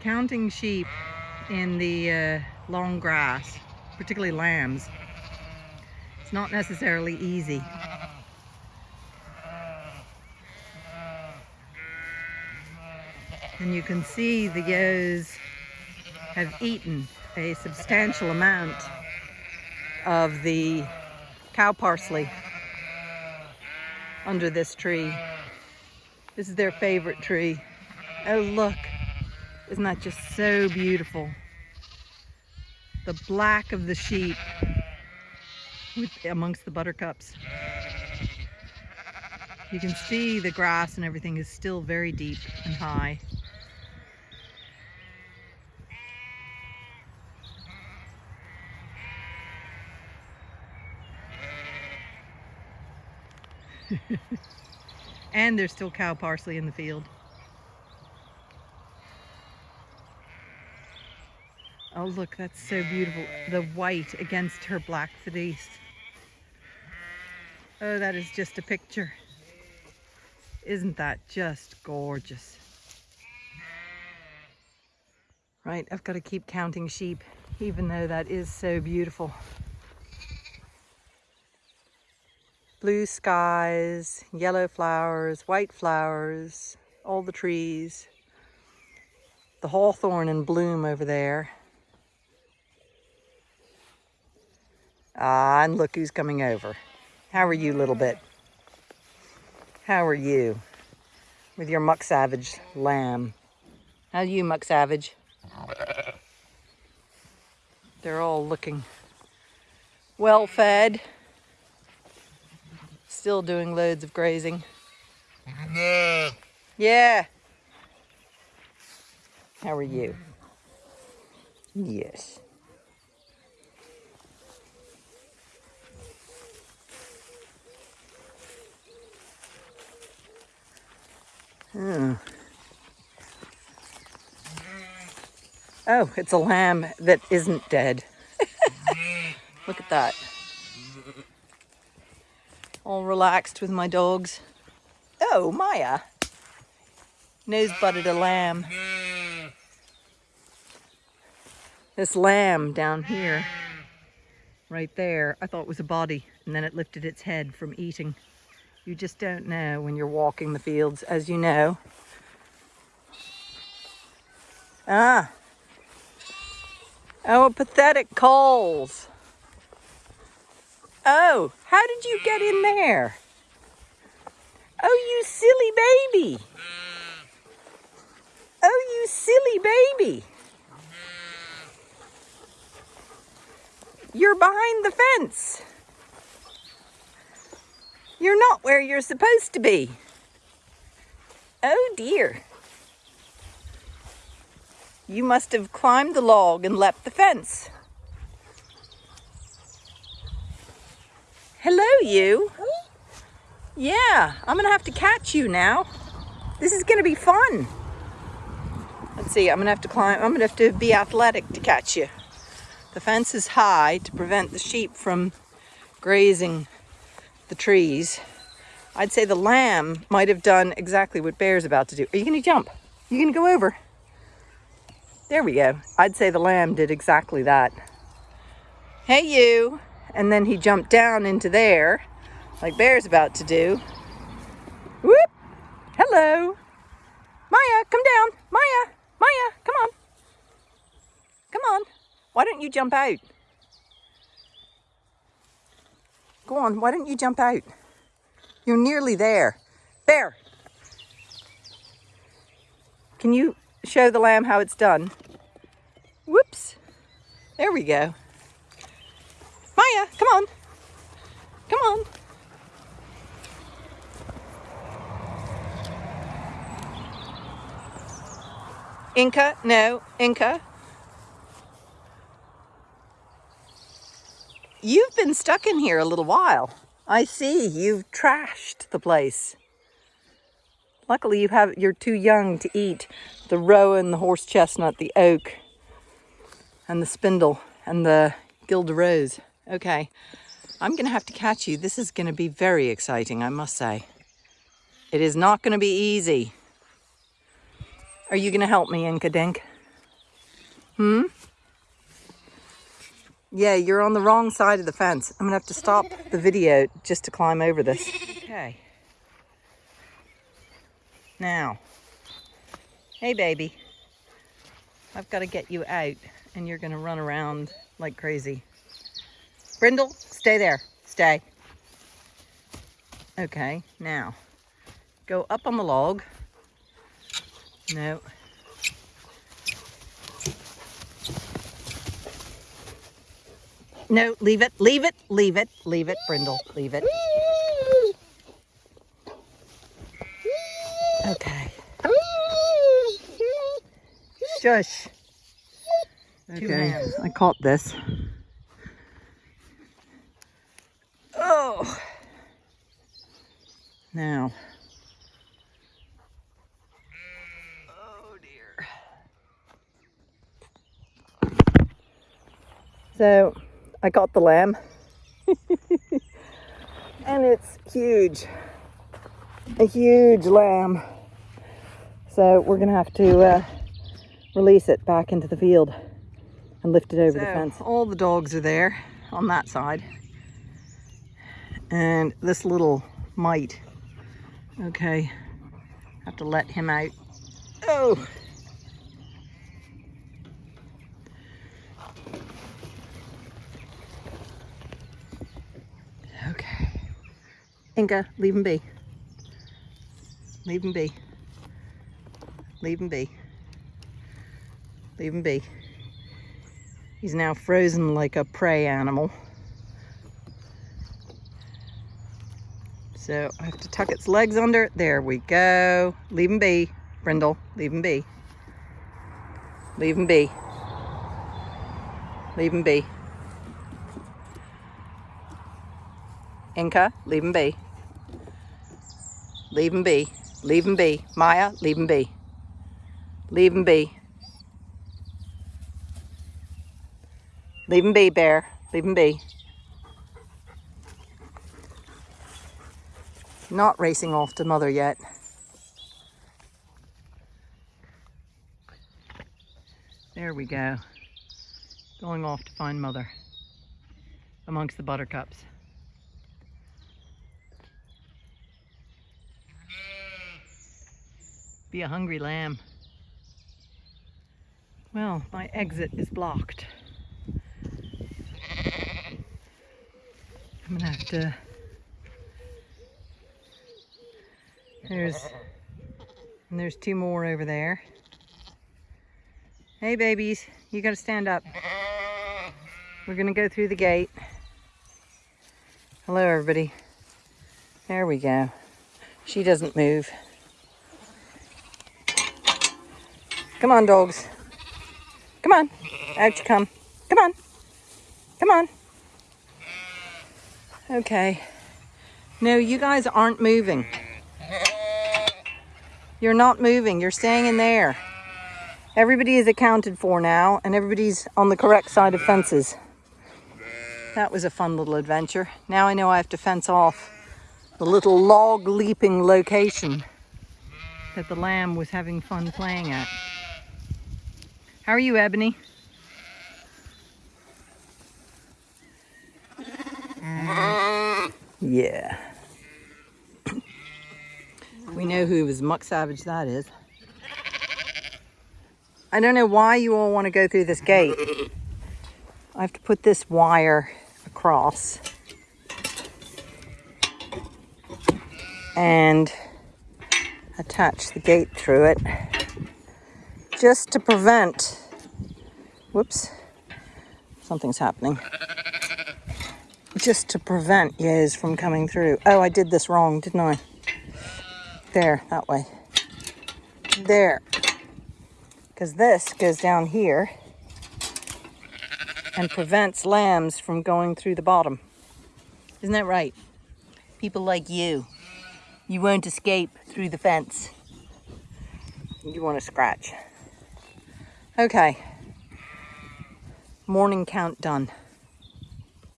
counting sheep in the uh, long grass, particularly lambs, it's not necessarily easy. And you can see the ewes have eaten a substantial amount of the cow parsley under this tree. This is their favorite tree. Oh, look. Isn't that just so beautiful? The black of the sheep with, amongst the buttercups. You can see the grass and everything is still very deep and high. and there's still cow parsley in the field. Oh look, that's so beautiful. The white against her black fleece. Oh, that is just a picture. Isn't that just gorgeous? Right, I've got to keep counting sheep, even though that is so beautiful. blue skies, yellow flowers, white flowers, all the trees, the hawthorn in bloom over there. Ah, and look who's coming over. How are you, little bit? How are you? With your Muck Savage lamb. How are you, Muck Savage? They're all looking well fed still doing loads of grazing. Yeah. Yeah. How are you? Yes. Oh, it's a lamb that isn't dead. Look at that all relaxed with my dogs. Oh, Maya. Nose butted a lamb. This lamb down here, right there, I thought was a body, and then it lifted its head from eating. You just don't know when you're walking the fields, as you know. Ah. Oh, pathetic coals. Oh, how did you get in there? Oh, you silly baby. Oh, you silly baby. You're behind the fence. You're not where you're supposed to be. Oh dear. You must have climbed the log and leapt the fence. Hello, you. Yeah, I'm gonna have to catch you now. This is gonna be fun. Let's see, I'm gonna have to climb, I'm gonna have to be athletic to catch you. The fence is high to prevent the sheep from grazing the trees. I'd say the lamb might have done exactly what Bear's about to do. Are you gonna jump? You gonna go over? There we go. I'd say the lamb did exactly that. Hey, you and then he jumped down into there like Bear's about to do. Whoop! Hello! Maya, come down! Maya! Maya, come on! Come on! Why don't you jump out? Go on, why don't you jump out? You're nearly there. Bear! Can you show the lamb how it's done? Whoops! There we go. Maya, come on. Come on. Inca, no, Inca. You've been stuck in here a little while. I see, you've trashed the place. Luckily you have you're too young to eat the rowan, the horse chestnut, the oak, and the spindle, and the guelder rose. Okay, I'm going to have to catch you. This is going to be very exciting, I must say. It is not going to be easy. Are you going to help me, Inca Dink? Hmm? Yeah, you're on the wrong side of the fence. I'm gonna have to stop the video just to climb over this. Okay. Now, hey baby, I've got to get you out and you're gonna run around like crazy. Brindle, stay there, stay. Okay, now, go up on the log. No. No, leave it, leave it, leave it, leave it, Brindle, leave it. Okay. Shush. Okay, I caught this. Oh. Now. Oh dear. So, I got the lamb. and it's huge. A huge lamb. So we're going to have to uh, release it back into the field and lift it over so, the fence. All the dogs are there on that side. And this little mite, okay, have to let him out. Oh! Inca, leave him be. Leave him be. Leave him be. Leave him be. He's now frozen like a prey animal. So I have to tuck its legs under. There we go. Leave him be, Brindle. Leave him be. Leave him be. Leave him be. Inca, leave him be. Leave him be. Leave him be. Maya, leave him be. Leave him be. Leave him be, Bear. Leave him be. Not racing off to mother yet. There we go. Going off to find mother amongst the buttercups. Be a hungry lamb. Well, my exit is blocked. I'm gonna have to there's and there's two more over there. Hey babies you gotta stand up. We're gonna go through the gate. Hello everybody. There we go. She doesn't move come on dogs come on out you come come on come on Okay. No, you guys aren't moving. You're not moving. You're staying in there. Everybody is accounted for now, and everybody's on the correct side of fences. That was a fun little adventure. Now I know I have to fence off the little log leaping location that the lamb was having fun playing at. How are you, Ebony? Yeah. we know who was Muck Savage that is. I don't know why you all want to go through this gate. I have to put this wire across. And attach the gate through it just to prevent, whoops, something's happening just to prevent Yez from coming through. Oh, I did this wrong, didn't I? There, that way. There. Because this goes down here and prevents lambs from going through the bottom. Isn't that right? People like you. You won't escape through the fence. You want to scratch. Okay. Morning count done.